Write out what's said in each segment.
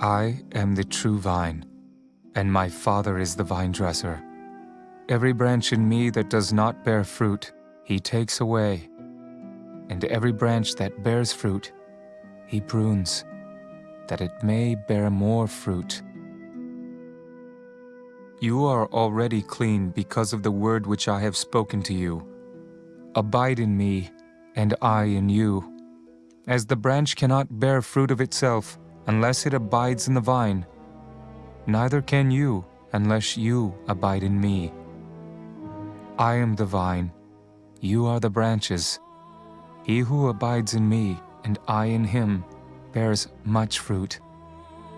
I am the true vine, and my Father is the vine dresser. Every branch in me that does not bear fruit, he takes away, and every branch that bears fruit, he prunes, that it may bear more fruit. You are already clean because of the word which I have spoken to you. Abide in me, and I in you. As the branch cannot bear fruit of itself unless it abides in the vine, neither can you unless you abide in me. I am the vine, you are the branches. He who abides in me, and I in him, bears much fruit.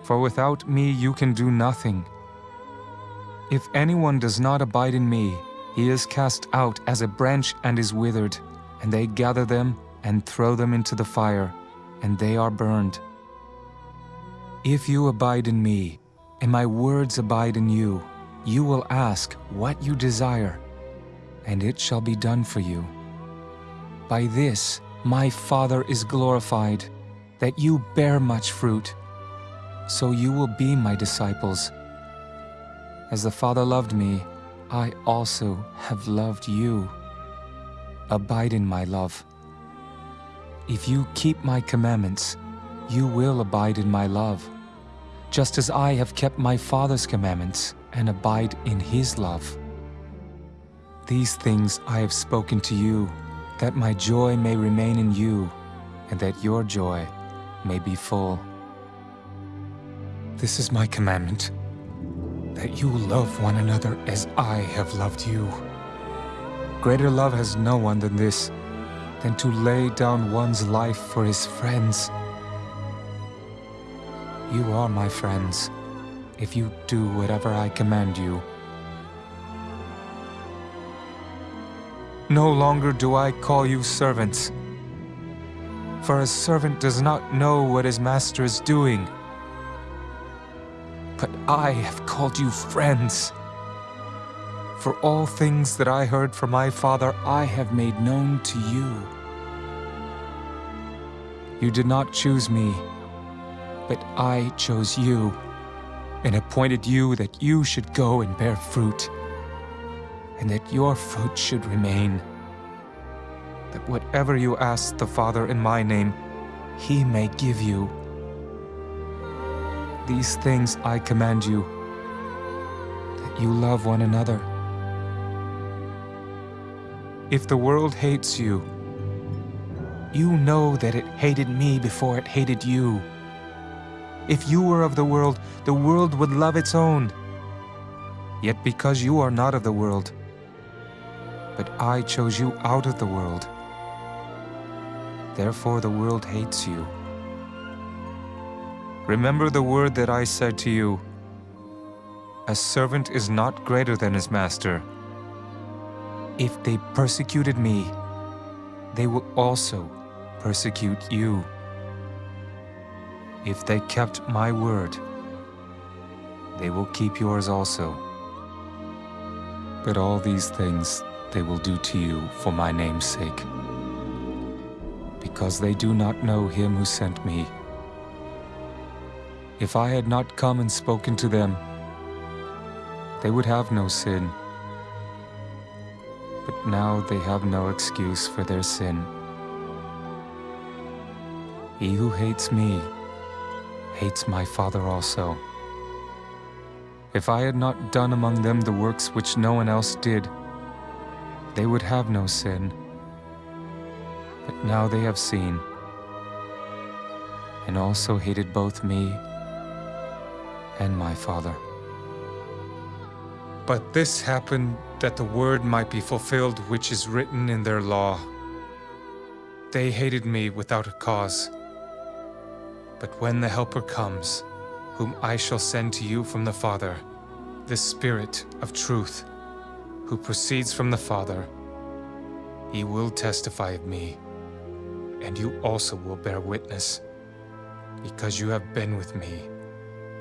For without me you can do nothing. If anyone does not abide in me, he is cast out as a branch and is withered, and they gather them and throw them into the fire, and they are burned. If you abide in me, and my words abide in you, you will ask what you desire, and it shall be done for you. By this my Father is glorified, that you bear much fruit, so you will be my disciples. As the Father loved me, I also have loved you. Abide in my love. If you keep my commandments, you will abide in my love, just as I have kept my Father's commandments and abide in his love. These things I have spoken to you, that my joy may remain in you, and that your joy may be full. This is my commandment, that you love one another as I have loved you. Greater love has no one than this, than to lay down one's life for his friends. You are my friends, if you do whatever I command you. No longer do I call you servants, for a servant does not know what his master is doing. But I have called you friends. For all things that I heard from my Father I have made known to you. You did not choose me, but I chose you, and appointed you that you should go and bear fruit, and that your fruit should remain, that whatever you ask the Father in my name, he may give you. These things I command you, that you love one another. If the world hates you, you know that it hated me before it hated you. If you were of the world, the world would love its own. Yet because you are not of the world, but I chose you out of the world, therefore the world hates you. Remember the word that I said to you, A servant is not greater than his master. If they persecuted me, they will also persecute you. If they kept my word, they will keep yours also. But all these things they will do to you for my name's sake, because they do not know him who sent me. If I had not come and spoken to them, they would have no sin but now they have no excuse for their sin. He who hates me hates my Father also. If I had not done among them the works which no one else did, they would have no sin. But now they have seen, and also hated both me and my Father. But this happened that the word might be fulfilled which is written in their law. They hated me without a cause. But when the Helper comes, whom I shall send to you from the Father, the Spirit of truth, who proceeds from the Father, he will testify of me, and you also will bear witness, because you have been with me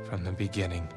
from the beginning.